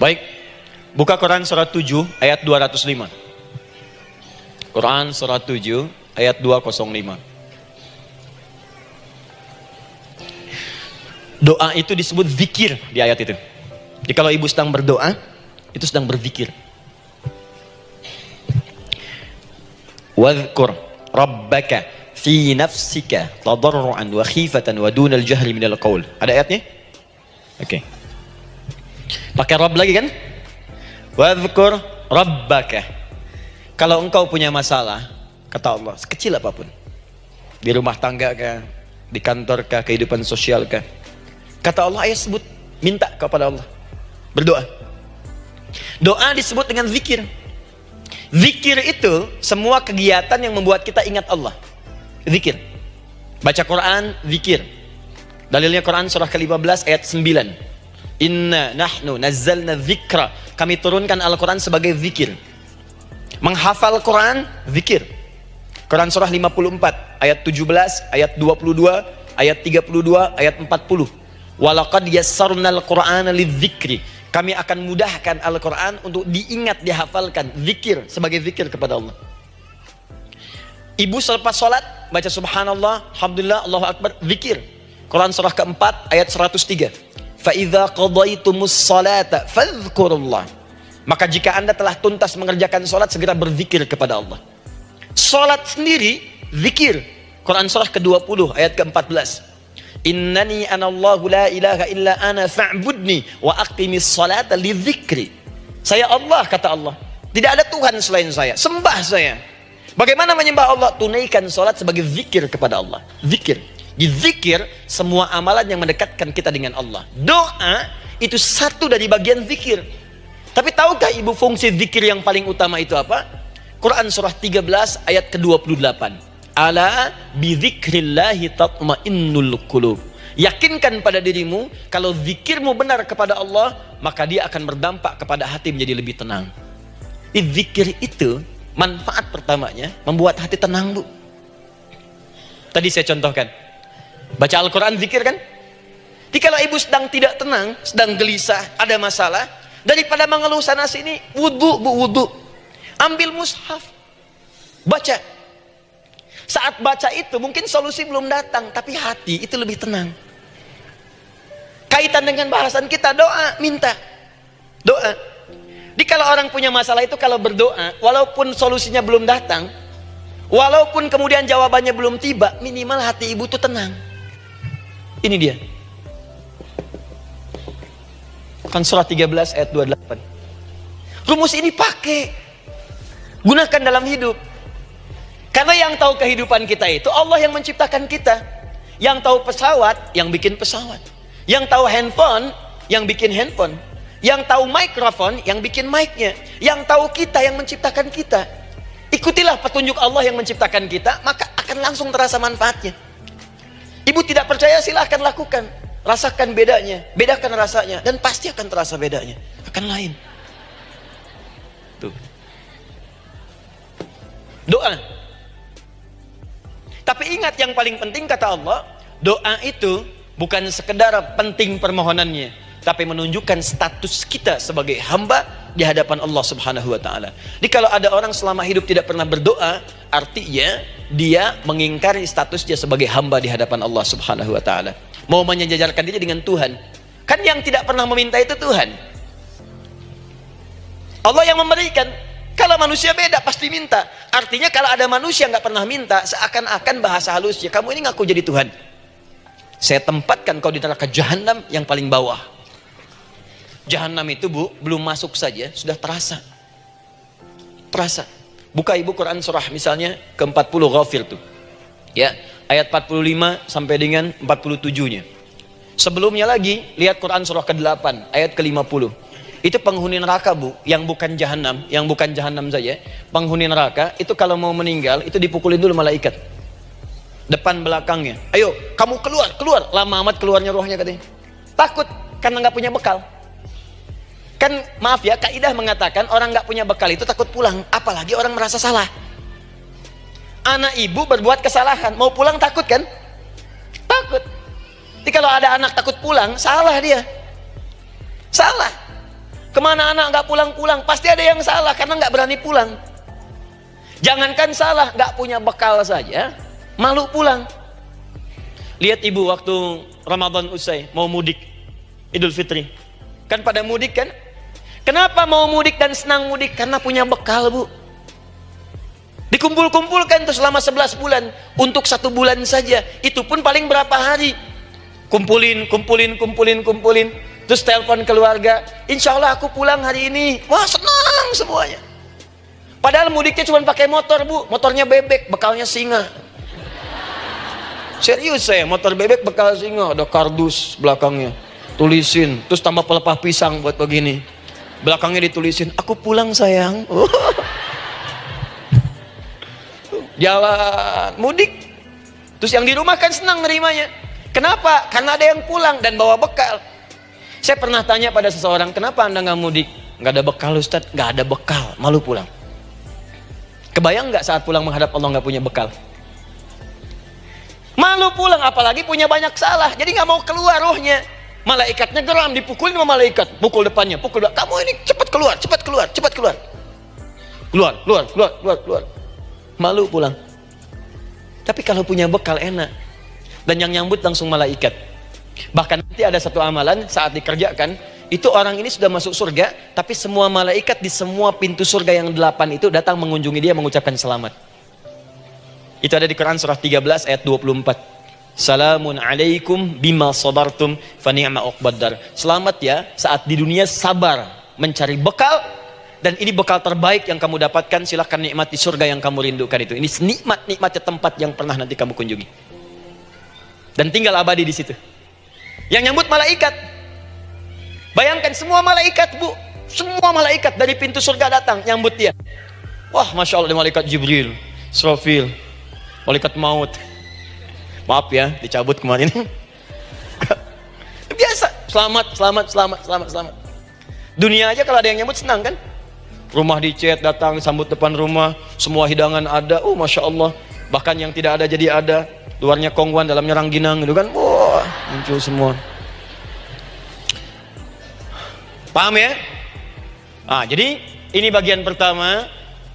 Baik, buka Quran surat 7 ayat 205. Quran surat 7 ayat 205. Doa itu disebut zikir di ayat itu. Jadi kalau ibu sedang berdoa, itu sedang berzikir. Wadhkur rabbaka fi nafsika tadarruan wa khifatan wa dunal jahri minal qaul. Ada ayatnya? Oke. Okay. Pakai Rabb lagi kan? Wadhkur rabbaka. Kalau engkau punya masalah, kata Allah, sekecil apa pun. Di rumah tangga kah, di kantor kah, kehidupan sosial kah. Kata Allah, ayat sebut, minta kepada Allah. Berdoa. Doa disebut dengan zikir. Zikir itu semua kegiatan yang membuat kita ingat Allah. Zikir. Baca Quran, zikir. Dalilnya Quran surah ke-15 ayat 9. Inna nahnu nazzalna zikra. Kami turunkan Al-Quran sebagai zikir. Menghafal Quran, zikir. Quran surah 54 ayat 17, ayat 22, ayat 32, ayat 40. Walaqad yassarnal Qur'ana lidzikri kami akan mudahkan Al-Quran untuk diingat, dihafalkan. Zikir, sebagai zikir kepada Allah. Ibu selepas sholat, baca subhanallah, alhamdulillah, Allahu Akbar, zikir. Quran surah keempat, ayat 103. فَإِذَا قَضَيْتُمُ الصَّلَاةَ فَذْكُرُ اللَّهِ maka jika anda telah tuntas mengerjakan solat segera berzikir kepada Allah. Solat sendiri zikir. Quran surah ke-20 ayat ke-14 innani anallahu la ilaha illa ana fa'budni wa aqimis salata lidzikri. Saya Allah kata Allah. Tidak ada Tuhan selain saya. Sembah saya. Bagaimana menyembah Allah? Tunaikan solat sebagai zikir kepada Allah. Zikir. Di zikir semua amalan yang mendekatkan kita dengan Allah. Doa itu satu dari bagian zikir. Tapi tahukah ibu fungsi zikir yang paling utama itu apa? Quran surah 13 ayat ke-28 ala bidzikrillahi tatmainnul qulub yakinkan pada dirimu kalau zikirmu benar kepada Allah maka dia akan berdampak kepada hati menjadi lebih tenang zikir itu manfaat pertamanya membuat hati tenang bu tadi saya contohkan baca Al-Quran zikir kan jadi kalau ibu sedang tidak tenang sedang gelisah ada masalah daripada mengeluh sana sini wudhu bu wudhu ambil mushaf baca saat baca itu mungkin solusi belum datang, tapi hati itu lebih tenang. Kaitan dengan bahasan kita doa, minta. Doa. Jadi kalau orang punya masalah itu kalau berdoa, walaupun solusinya belum datang, walaupun kemudian jawabannya belum tiba, minimal hati ibu itu tenang. Ini dia. Kan surah 13 ayat 28. Rumus ini pakai. Gunakan dalam hidup. Karena yang tahu kehidupan kita itu Allah yang menciptakan kita. Yang tahu pesawat, yang bikin pesawat. Yang tahu handphone, yang bikin handphone. Yang tahu mikrofon, yang bikin mic-nya. Yang tahu kita, yang menciptakan kita. Ikutilah petunjuk Allah yang menciptakan kita, maka akan langsung terasa manfaatnya. Ibu tidak percaya, silahkan lakukan. Rasakan bedanya, bedakan rasanya, dan pasti akan terasa bedanya. Akan lain. Tuh. Doa. Tapi ingat yang paling penting kata Allah, doa itu bukan sekedar penting permohonannya, tapi menunjukkan status kita sebagai hamba di hadapan Allah Subhanahu wa taala. Jadi kalau ada orang selama hidup tidak pernah berdoa, artinya dia mengingkari status dia sebagai hamba di hadapan Allah Subhanahu wa taala. Mau menyejajarkan diri dengan Tuhan. Kan yang tidak pernah meminta itu Tuhan. Allah yang memberikan, kalau manusia beda pasti minta. Artinya kalau ada manusia nggak pernah minta, seakan-akan bahasa halusnya kamu ini ngaku jadi Tuhan. Saya tempatkan kau di neraka jahanam yang paling bawah. Jahanam itu bu belum masuk saja sudah terasa. Terasa. Buka ibu Quran surah misalnya ke 40 Ghafir tuh. Ya, ayat 45 sampai dengan 47-nya. Sebelumnya lagi lihat Quran surah ke-8 ayat ke-50 itu penghuni neraka bu yang bukan jahanam yang bukan jahanam saja. Penghuni neraka itu kalau mau meninggal itu dipukulin dulu malaikat. Depan belakangnya. Ayo kamu keluar keluar. Lama amat keluarnya rohnya katanya. Takut karena nggak punya bekal kan maaf ya kaidah mengatakan orang nggak punya bekal itu takut pulang apalagi orang merasa salah anak ibu berbuat kesalahan mau pulang takut kan takut jadi kalau ada anak takut pulang salah dia salah Ke mana anak nggak pulang-pulang? Pasti ada yang salah karena nggak berani pulang. Jangankan salah, nggak punya bekal saja, malu pulang. Lihat ibu waktu Ramadan usai, mau mudik, Idul Fitri. Kan pada mudik kan? Kenapa mau mudik dan senang mudik? Karena punya bekal bu. Dikumpul-kumpulkan tuh selama 11 bulan. Untuk satu bulan saja. Itu pun paling berapa hari. Kumpulin, kumpulin, kumpulin, kumpulin terus telepon keluarga insya Allah aku pulang hari ini wah senang semuanya padahal mudiknya cuma pakai motor bu motornya bebek bekalnya singa serius saya motor bebek bekal singa ada kardus belakangnya tulisin terus tambah pelepah pisang buat begini belakangnya ditulisin aku pulang sayang jalan mudik terus yang di rumah kan senang nerimanya kenapa karena ada yang pulang dan bawa bekal saya pernah tanya pada seseorang, kenapa anda nggak mudik? Nggak ada bekal Ustaz, nggak ada bekal, malu pulang. Kebayang nggak saat pulang menghadap Allah nggak punya bekal? Malu pulang, apalagi punya banyak salah, jadi nggak mau keluar rohnya. Malaikatnya geram, dipukulin sama malaikat, pukul depannya, pukul depan. Kamu ini cepat keluar, cepat keluar, cepat keluar. Keluar, keluar, keluar, keluar, keluar. Malu pulang. Tapi kalau punya bekal enak. Dan yang nyambut langsung malaikat. Bahkan nanti ada satu amalan saat dikerjakan, itu orang ini sudah masuk surga, tapi semua malaikat di semua pintu surga yang delapan itu datang mengunjungi dia mengucapkan selamat. Itu ada di Quran surah 13 ayat 24. Salamun alaikum bima sabartum fani'ma uqbaddar. Selamat ya saat di dunia sabar mencari bekal dan ini bekal terbaik yang kamu dapatkan silahkan nikmati surga yang kamu rindukan itu. Ini nikmat-nikmatnya tempat yang pernah nanti kamu kunjungi. Dan tinggal abadi di situ. Yang nyambut malaikat. Bayangkan semua malaikat bu. Semua malaikat dari pintu surga datang nyambut dia. Wah Masya Allah malaikat Jibril. Srofil. Malaikat maut. Maaf ya dicabut kemarin. Biasa. Selamat, selamat, selamat, selamat, selamat. Dunia aja kalau ada yang nyambut senang kan? Rumah dicet datang sambut depan rumah. Semua hidangan ada. Oh Masya Allah. Bahkan yang tidak ada jadi ada luarnya kongguan dalamnya rangginang gitu kan wah muncul semua paham ya ah jadi ini bagian pertama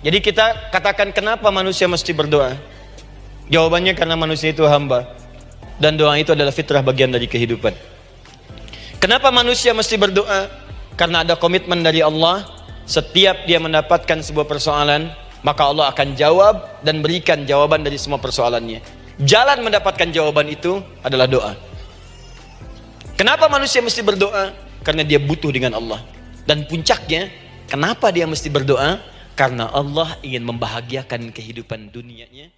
jadi kita katakan kenapa manusia mesti berdoa jawabannya karena manusia itu hamba dan doa itu adalah fitrah bagian dari kehidupan kenapa manusia mesti berdoa karena ada komitmen dari Allah setiap dia mendapatkan sebuah persoalan maka Allah akan jawab dan berikan jawaban dari semua persoalannya Jalan mendapatkan jawaban itu adalah doa. Kenapa manusia mesti berdoa? Karena dia butuh dengan Allah. Dan puncaknya, kenapa dia mesti berdoa? Karena Allah ingin membahagiakan kehidupan dunianya